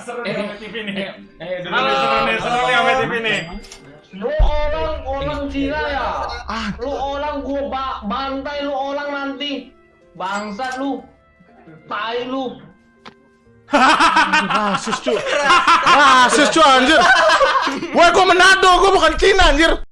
seru eh, sama TV nih. Eh, eh, Halo, seru nih, seru nih sama TV nih. Lu orang orang Cina ya. Lu orang gua ba bantai lu orang nanti. Bangsat lu. Tai lu. Rasis cu Rasis cu anjir Woi gua Manado, gua bukan Cina anjir